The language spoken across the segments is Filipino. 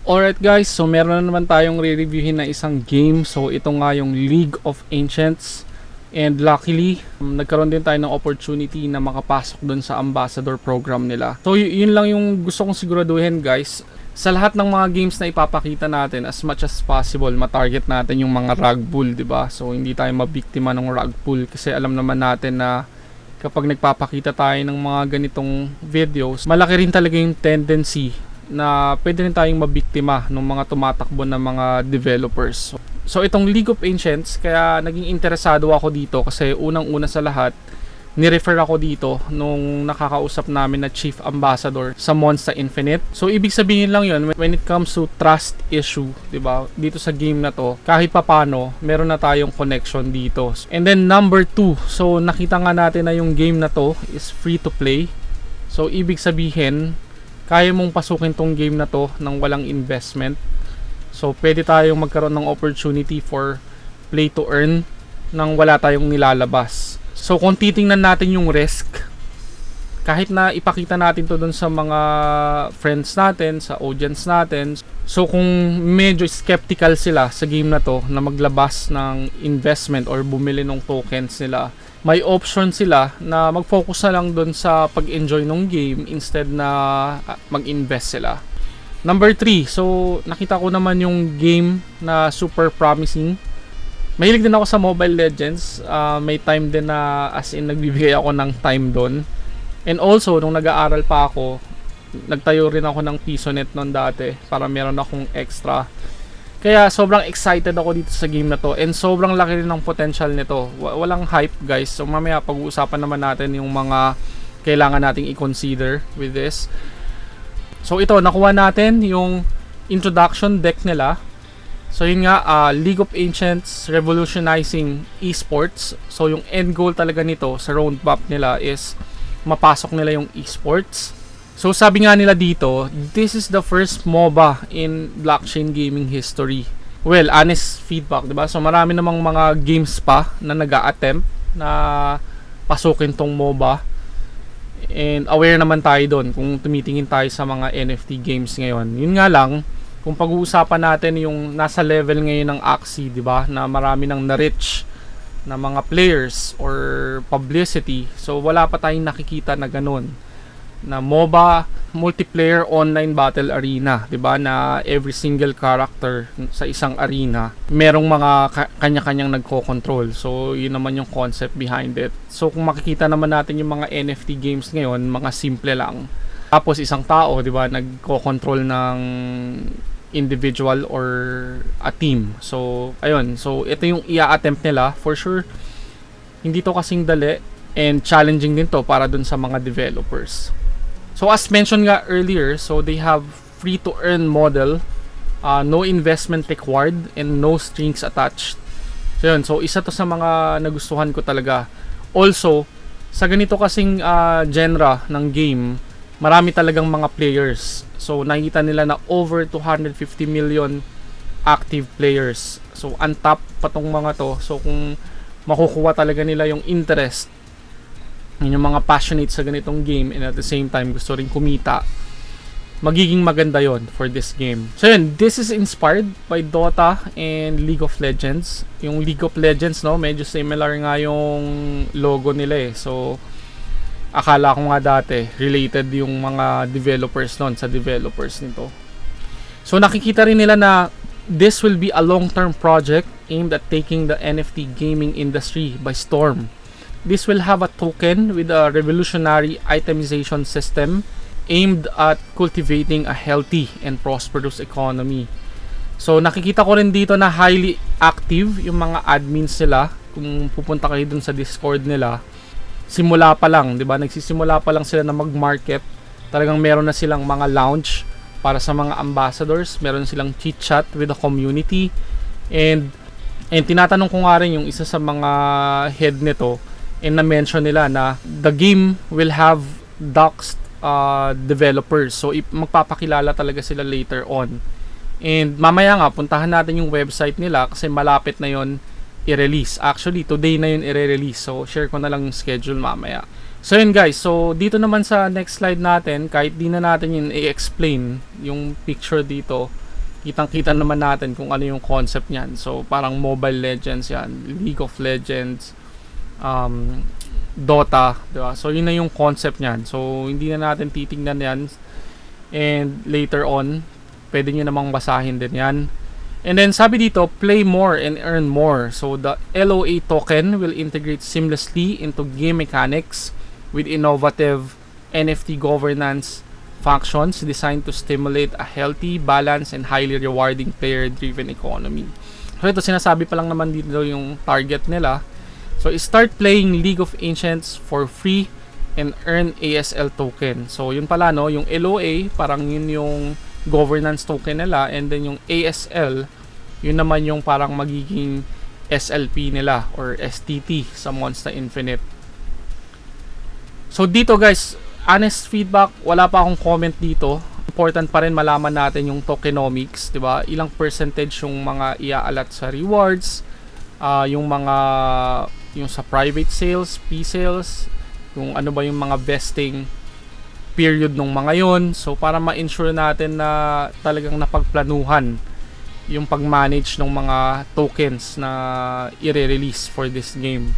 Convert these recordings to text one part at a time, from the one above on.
Alright guys, so meron na naman tayong re-reviewin na isang game. So ito nga yung League of Ancients. And luckily, um, nagkaroon din tayo ng opportunity na makapasok dun sa ambassador program nila. So yun lang yung gusto kong siguraduhin guys. Sa lahat ng mga games na ipapakita natin, as much as possible, matarget natin yung mga rug pull, ba? So hindi tayo mabiktima ng rug pull kasi alam naman natin na kapag nagpapakita tayo ng mga ganitong videos, malaki rin talaga yung tendency na pwede rin tayong mabiktima ng mga tumatakbo na mga developers. So itong League of Ancients, kaya naging interesado ako dito kasi unang-una sa lahat, ni-refer ako dito nung nakakausap namin na Chief Ambassador sa Monster Infinite. So ibig sabihin lang yun, when it comes to trust issue, 'di ba? Dito sa game na to, kahit papano, meron na tayong connection dito. And then number 2, so nakita nga natin na yung game na to is free to play. So ibig sabihin, kaya mong pasukin tong game na to nang walang investment. So pwede tayong magkaroon ng opportunity for play to earn nang wala tayong nilalabas. So kung titingnan natin yung risk, kahit na ipakita natin to dun sa mga friends natin, sa audience natin, so kung medyo skeptical sila sa game na to na maglabas ng investment or bumili ng tokens nila, may option sila na mag-focus na lang dun sa pag-enjoy ng game instead na ah, mag-invest sila. Number 3, so nakita ko naman yung game na super promising Mahilig din ako sa Mobile Legends. Uh, may time din na as in nagbibigay ako ng time doon. And also, nung nag-aaral pa ako, nagtayo rin ako ng PisoNet noon dati para meron akong extra. Kaya sobrang excited ako dito sa game na to and sobrang laki rin ng potential nito. Walang hype guys. So mamaya pag-uusapan naman natin yung mga kailangan nating i-consider with this. So ito, nakuha natin yung introduction deck nila So yun nga, uh, League of Ancients revolutionizing esports. So yung end goal talaga nito sa roadmap nila is mapasok nila yung esports. So sabi nga nila dito, this is the first MOBA in blockchain gaming history. Well, honest feedback, 'di ba? So marami namang mga games pa na nag-a-attempt na pasukin tong MOBA. And aware naman tayo doon kung tumitingin tayo sa mga NFT games ngayon. Yun nga lang, kung pag-uusapan natin yung nasa level ngayon ng Axie, 'di ba? Na marami nang na-reach na mga players or publicity. So wala pa tayong nakikita na ganun. Na MOBA multiplayer online battle arena, 'di ba? Na every single character sa isang arena merong mga ka- kanya-kanyang nagko-control. So yun naman yung concept behind it. So kung makikita naman natin yung mga NFT games ngayon, mga simple lang. Tapos isang tao, 'di ba, nagko-control ng individual or a team. So, ayun. So, ito yung i-attempt nila. For sure, hindi to kasing dali and challenging din to para dun sa mga developers. So, as mentioned nga earlier, so they have free to earn model, uh, no investment required, and no strings attached. So, yun. So, isa to sa mga nagustuhan ko talaga. Also, sa ganito kasing uh, genre ng game, marami talagang mga players. So nakita nila na over 250 million active players. So on top pa tong mga to. So kung makukuha talaga nila yung interest yung mga passionate sa ganitong game and at the same time gusto rin kumita magiging maganda yon for this game. So yun, this is inspired by Dota and League of Legends. Yung League of Legends, no, medyo similar nga yung logo nila eh. So, akala ko nga dati related yung mga developers noon sa developers nito. So nakikita rin nila na this will be a long-term project aimed at taking the NFT gaming industry by storm. This will have a token with a revolutionary itemization system aimed at cultivating a healthy and prosperous economy. So nakikita ko rin dito na highly active yung mga admins nila. Kung pupunta kayo dun sa Discord nila, simula pa lang, 'di ba? Nagsisimula pa lang sila na mag-market. Talagang meron na silang mga lounge para sa mga ambassadors, meron silang chit chat with the community. And and tinatanong ko nga rin yung isa sa mga head nito and na-mention nila na the game will have doxed uh, developers. So magpapakilala talaga sila later on. And mamaya nga puntahan natin yung website nila kasi malapit na 'yon i-release. Actually, today na yun i-release. So, share ko na lang yung schedule mamaya. So, yun guys. So, dito naman sa next slide natin, kahit di na natin yun i-explain yung picture dito, kitang-kita naman natin kung ano yung concept niyan. So, parang Mobile Legends yan, League of Legends, um, Dota, di ba? So, yun na yung concept niyan. So, hindi na natin titingnan yan. And later on, pwede nyo namang basahin din yan. And then, sabi dito, play more and earn more. So, the LOA token will integrate seamlessly into game mechanics with innovative NFT governance functions designed to stimulate a healthy, balanced, and highly rewarding player-driven economy. So ito sinasabi pa lang naman dito yung target nila. So start playing League of Ancients for free and earn ASL token. So yun pala no, yung LOA parang yun yung governance token nila and then yung ASL yun naman yung parang magiging SLP nila or STT sa Monster Infinite. So dito guys, honest feedback, wala pa akong comment dito. Important pa rin malaman natin yung tokenomics, 'di ba? Ilang percentage yung mga iaalat sa rewards, uh, yung mga yung sa private sales, P-sales, yung ano ba yung mga vesting period nung mga yon. So para ma-ensure natin na talagang napagplanuhan yung pag-manage ng mga tokens na i-release for this game.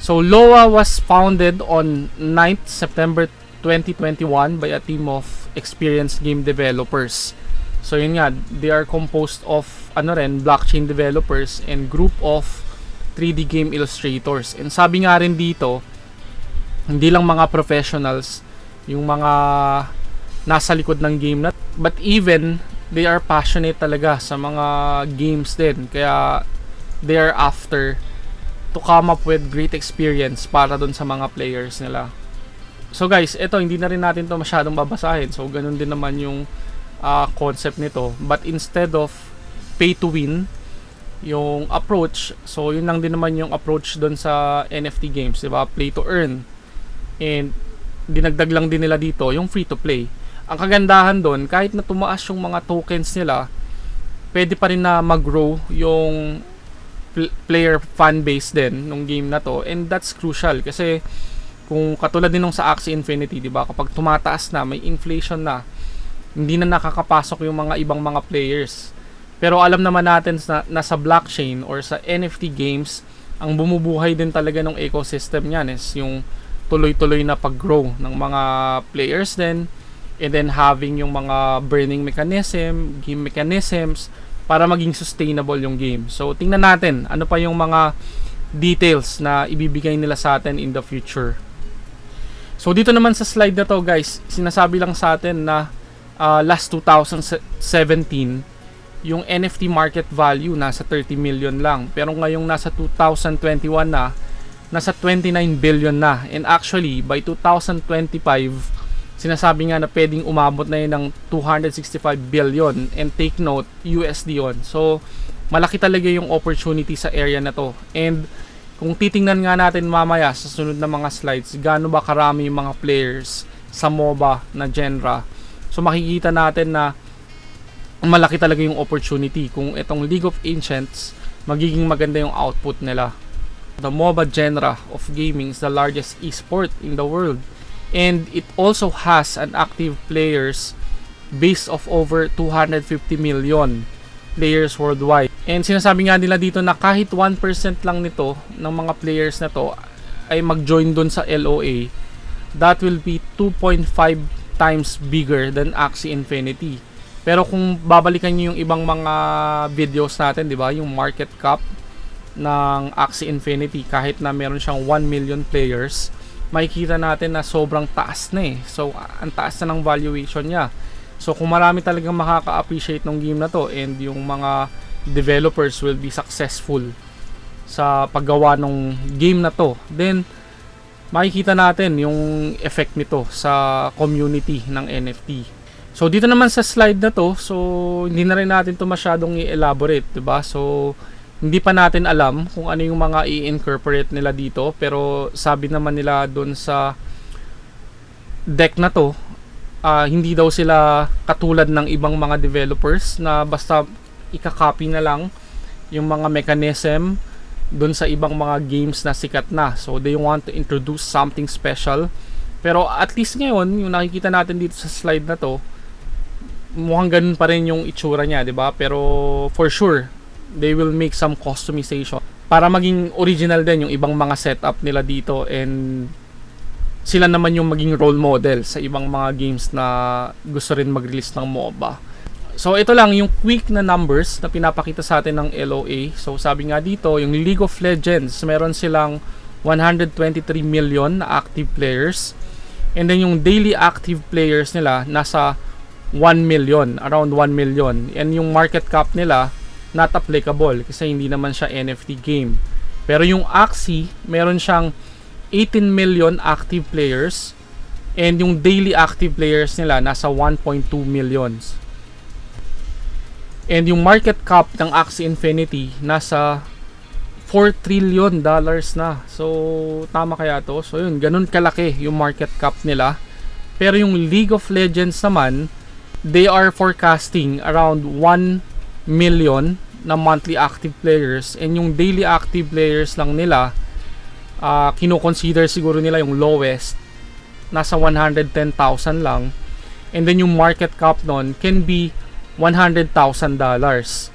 So LOA was founded on 9th September 2021 by a team of experienced game developers. So yun nga, they are composed of ano rin, blockchain developers and group of 3D game illustrators. And sabi nga rin dito, hindi lang mga professionals yung mga nasa likod ng game na but even they are passionate talaga sa mga games din kaya they are after to come up with great experience para dun sa mga players nila. So guys, ito hindi na rin natin to masyadong babasahin. So ganun din naman yung uh, concept nito. But instead of pay to win, yung approach, so yun lang din naman yung approach dun sa NFT games, 'di ba? Play to earn. And dinagdag lang din nila dito yung free to play. Ang kagandahan doon, kahit na tumaas yung mga tokens nila, pwede pa rin na mag-grow yung player fan base din nung game na to and that's crucial kasi kung katulad din nung sa Axie Infinity, 'di ba? Kapag tumataas na, may inflation na, hindi na nakakapasok yung mga ibang mga players. Pero alam naman natin na nasa blockchain or sa NFT games, ang bumubuhay din talaga ng ecosystem niyan is yung tuloy-tuloy na pag-grow ng mga players din and then having yung mga burning mechanism, game mechanisms para maging sustainable yung game. So, tingnan natin ano pa yung mga details na ibibigay nila sa atin in the future. So, dito naman sa slide na to guys, sinasabi lang sa atin na uh, last 2017, yung NFT market value nasa 30 million lang. Pero ngayong nasa 2021 na, nasa 29 billion na. And actually, by 2025, sinasabi nga na pwedeng umabot na yun ng 265 billion and take note USD yon so malaki talaga yung opportunity sa area na to and kung titingnan nga natin mamaya sa sunod na mga slides gaano ba karami yung mga players sa MOBA na genre so makikita natin na malaki talaga yung opportunity kung itong League of Ancients magiging maganda yung output nila the MOBA genre of gaming is the largest esport in the world and it also has an active players base of over 250 million players worldwide. And sinasabi nga nila dito na kahit 1% lang nito ng mga players na to ay mag-join dun sa LOA, that will be 2.5 times bigger than Axie Infinity. Pero kung babalikan niyo yung ibang mga videos natin, 'di ba, yung market cap ng Axie Infinity kahit na meron siyang 1 million players, makikita natin na sobrang taas na eh. So, ang taas na ng valuation niya. So, kung marami talagang makaka-appreciate ng game na to and yung mga developers will be successful sa paggawa ng game na to, then makikita natin yung effect nito sa community ng NFT. So dito naman sa slide na to, so hindi na rin natin to masyadong i-elaborate, 'di ba? So hindi pa natin alam kung ano yung mga i-incorporate nila dito pero sabi naman nila doon sa deck na to uh, hindi daw sila katulad ng ibang mga developers na basta ikakopy na lang yung mga mechanism doon sa ibang mga games na sikat na so they want to introduce something special pero at least ngayon yung nakikita natin dito sa slide na to mukhang ganun pa rin yung itsura niya, 'di ba? Pero for sure, they will make some customization para maging original din yung ibang mga setup nila dito and sila naman yung maging role model sa ibang mga games na gusto rin mag-release ng MOBA. So ito lang yung quick na numbers na pinapakita sa atin ng LOA. So sabi nga dito, yung League of Legends, meron silang 123 million na active players. And then yung daily active players nila nasa 1 million, around 1 million. And yung market cap nila not applicable kasi hindi naman siya NFT game. Pero yung Axie, meron siyang 18 million active players and yung daily active players nila nasa 1.2 millions. And yung market cap ng Axie Infinity nasa 4 trillion dollars na. So, tama kaya to? So, yun, ganun kalaki yung market cap nila. Pero yung League of Legends naman, they are forecasting around 1 million na monthly active players. And yung daily active players lang nila uh, kino-consider siguro nila yung lowest nasa 110,000 lang. And then yung market cap nun can be $100,000 dollars.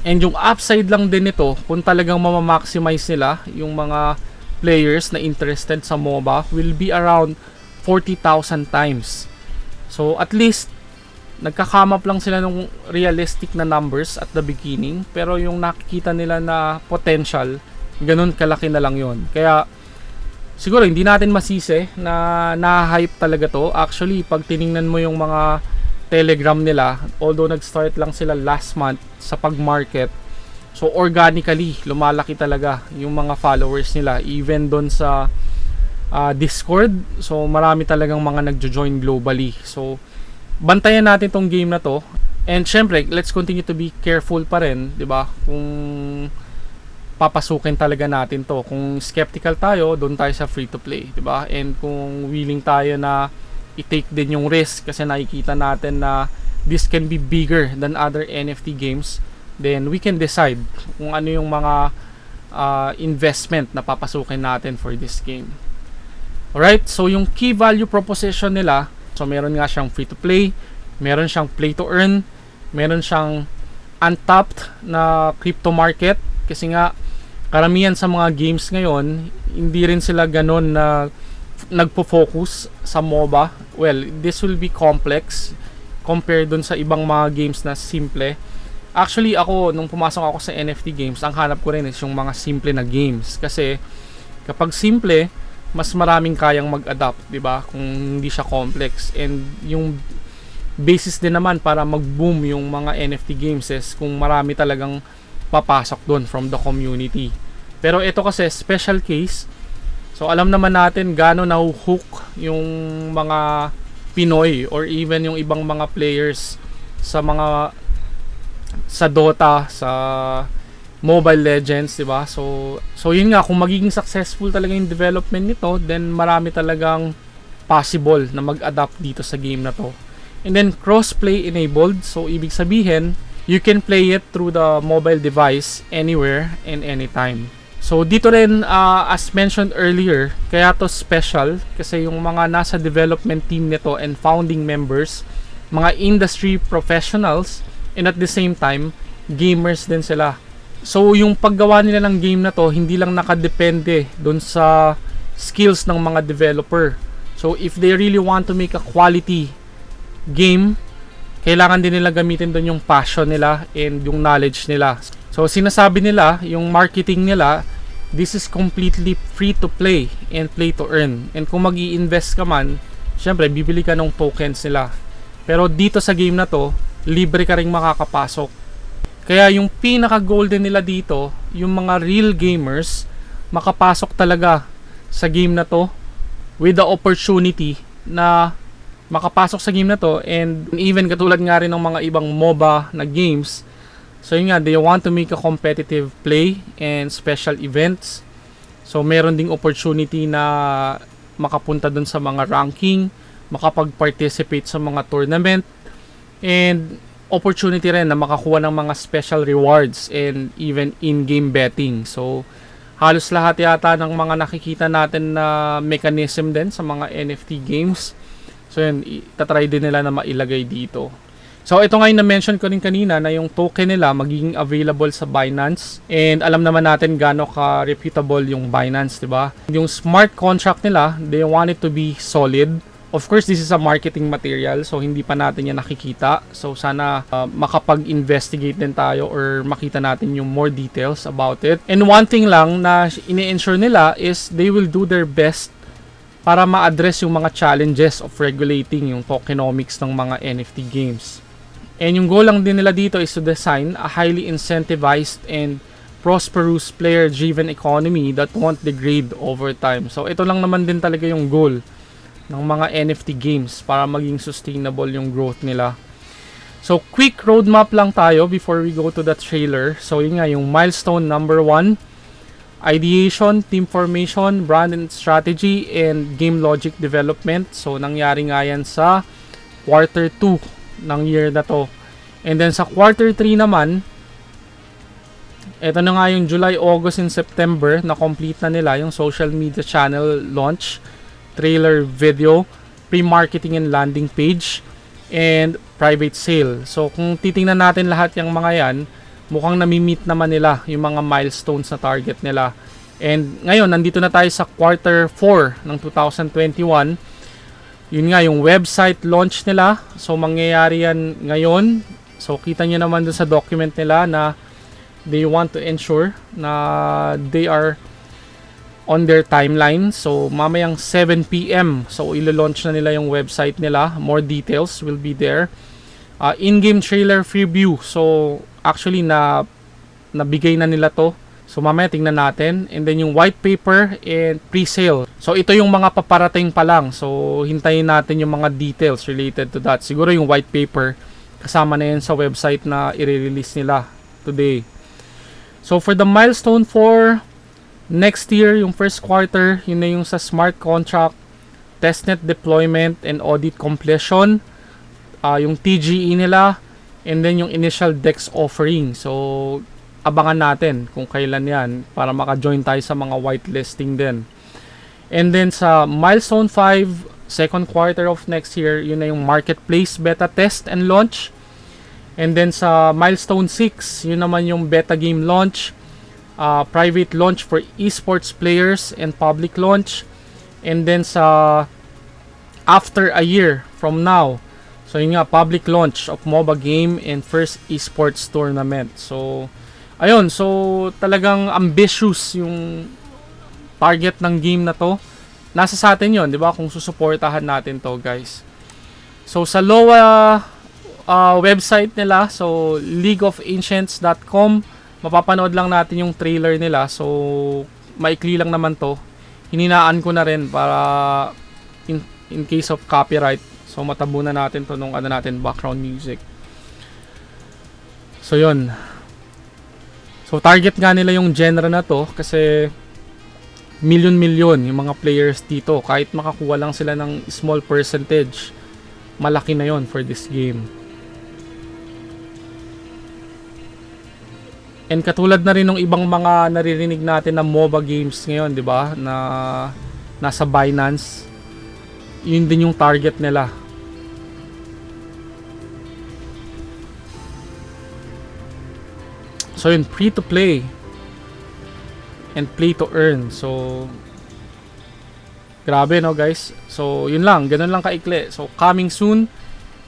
And yung upside lang din nito kung talagang mamamaximize nila yung mga players na interested sa MOBA will be around 40,000 times. So at least nagkakamap lang sila ng realistic na numbers at the beginning pero yung nakikita nila na potential ganun kalaki na lang yon kaya siguro hindi natin masisi na na-hype talaga to. Actually pag tiningnan mo yung mga telegram nila although nag-start lang sila last month sa pag-market so organically lumalaki talaga yung mga followers nila even doon sa uh, discord. So marami talagang mga nagjo-join globally. So bantayan natin tong game na to. And syempre, let's continue to be careful pa rin, 'di ba? Kung papasukin talaga natin to. Kung skeptical tayo, doon tayo sa free to play, 'di ba? And kung willing tayo na i-take din yung risk kasi nakikita natin na this can be bigger than other NFT games, then we can decide kung ano yung mga uh, investment na papasukin natin for this game. Alright, so yung key value proposition nila So meron nga siyang free to play, meron siyang play to earn, meron siyang untapped na crypto market kasi nga karamihan sa mga games ngayon hindi rin sila ganon na nagpo-focus sa MOBA. Well, this will be complex compared dun sa ibang mga games na simple. Actually, ako, nung pumasok ako sa NFT games, ang hanap ko rin is yung mga simple na games. Kasi, kapag simple, mas maraming kayang mag-adapt, 'di ba? Kung hindi siya complex and yung basis din naman para mag-boom yung mga NFT games is kung marami talagang papasok doon from the community. Pero ito kasi special case. So alam naman natin gaano na-hook yung mga Pinoy or even yung ibang mga players sa mga sa Dota, sa Mobile Legends, 'di ba? So so yun nga kung magiging successful talaga yung development nito, then marami talagang possible na mag-adapt dito sa game na to. And then cross-play enabled, so ibig sabihin, you can play it through the mobile device anywhere and anytime. So dito rin uh, as mentioned earlier, kaya to special kasi yung mga nasa development team nito and founding members, mga industry professionals and at the same time gamers din sila. So yung paggawa nila ng game na to hindi lang nakadepende doon sa skills ng mga developer. So if they really want to make a quality game, kailangan din nila gamitin doon yung passion nila and yung knowledge nila. So sinasabi nila, yung marketing nila, this is completely free to play and play to earn. And kung mag invest ka man, syempre bibili ka ng tokens nila. Pero dito sa game na to, libre ka ring makakapasok kaya yung pinaka-golden nila dito, yung mga real gamers, makapasok talaga sa game na to with the opportunity na makapasok sa game na to and even katulad nga rin ng mga ibang MOBA na games. So yun nga they want to make a competitive play and special events. So meron ding opportunity na makapunta dun sa mga ranking makapag-participate sa mga tournament. And opportunity rin na makakuha ng mga special rewards and even in-game betting. So, halos lahat yata ng mga nakikita natin na mechanism din sa mga NFT games. So, yun, tatry din nila na mailagay dito. So ito nga yung na-mention ko rin kanina na yung token nila magiging available sa Binance and alam naman natin gaano ka reputable yung Binance, 'di ba? Yung smart contract nila, they want it to be solid. Of course, this is a marketing material so hindi pa natin yan nakikita. So sana uh, makapag-investigate din tayo or makita natin yung more details about it. And one thing lang na ini-ensure nila is they will do their best para ma-address yung mga challenges of regulating yung tokenomics ng mga NFT games. And yung goal lang din nila dito is to design a highly incentivized and prosperous player-driven economy that won't degrade over time. So ito lang naman din talaga yung goal ng mga NFT games para maging sustainable yung growth nila. So quick roadmap lang tayo before we go to the trailer. So yun nga yung milestone number 1, ideation, team formation, brand and strategy, and game logic development. So nangyari nga yan sa quarter 2 ng year na to. And then sa quarter 3 naman, ito na nga yung July, August, and September na complete na nila yung social media channel launch trailer video, pre-marketing and landing page, and private sale. So kung titingnan natin lahat yung mga yan, mukhang nami-meet naman nila yung mga milestones na target nila. And ngayon, nandito na tayo sa quarter 4 ng 2021. Yun nga, yung website launch nila. So mangyayari yan ngayon. So kita nyo naman dun sa document nila na they want to ensure na they are on their timeline. So, mamayang 7 p.m. So, ilo-launch na nila yung website nila. More details will be there. Uh, in-game trailer preview. So, actually, na nabigay na nila to. So, mamaya tingnan natin. And then, yung white paper and pre-sale. So, ito yung mga paparating pa lang. So, hintayin natin yung mga details related to that. Siguro yung white paper, kasama na yan sa website na i-release nila today. So, for the milestone for Next year, yung first quarter, yun na yung sa smart contract, testnet deployment and audit completion, uh, yung TGE nila, and then yung initial DEX offering. So, abangan natin kung kailan yan para maka-join tayo sa mga whitelisting din. And then sa milestone 5, second quarter of next year, yun na yung marketplace beta test and launch. And then sa milestone 6, yun naman yung beta game launch uh, private launch for esports players and public launch. And then sa after a year from now so yun nga public launch of MOBA game and first esports tournament. So ayun so talagang ambitious yung target ng game na to. Nasa sa atin yon di ba? Kung susuportahan natin to guys. So sa LOA uh, website nila so leagueofancients.com mapapanood lang natin yung trailer nila. So, maikli lang naman to. Hininaan ko na rin para in, in case of copyright. So, matabunan natin to nung ano natin, background music. So, yun. So, target nga nila yung genre na to kasi million-million yung mga players dito. Kahit makakuha lang sila ng small percentage, malaki na yon for this game. And katulad na rin ng ibang mga naririnig natin na MOBA games ngayon, 'di ba? Na nasa Binance. Yun din yung target nila. So yun, free to play and play to earn. So grabe no guys. So yun lang, ganun lang kaikli. So coming soon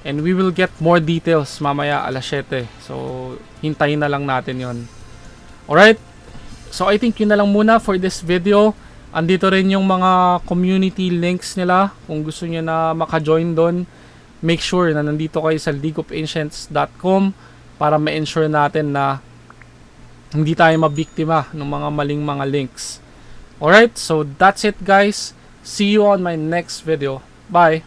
And we will get more details mamaya alas 7. So, hintayin na lang natin yon. Alright? So, I think yun na lang muna for this video. Andito rin yung mga community links nila. Kung gusto niyo na maka-join doon, make sure na nandito kayo sa leagueofancients.com para ma-ensure natin na hindi tayo mabiktima ng mga maling mga links. Alright? So, that's it guys. See you on my next video. Bye!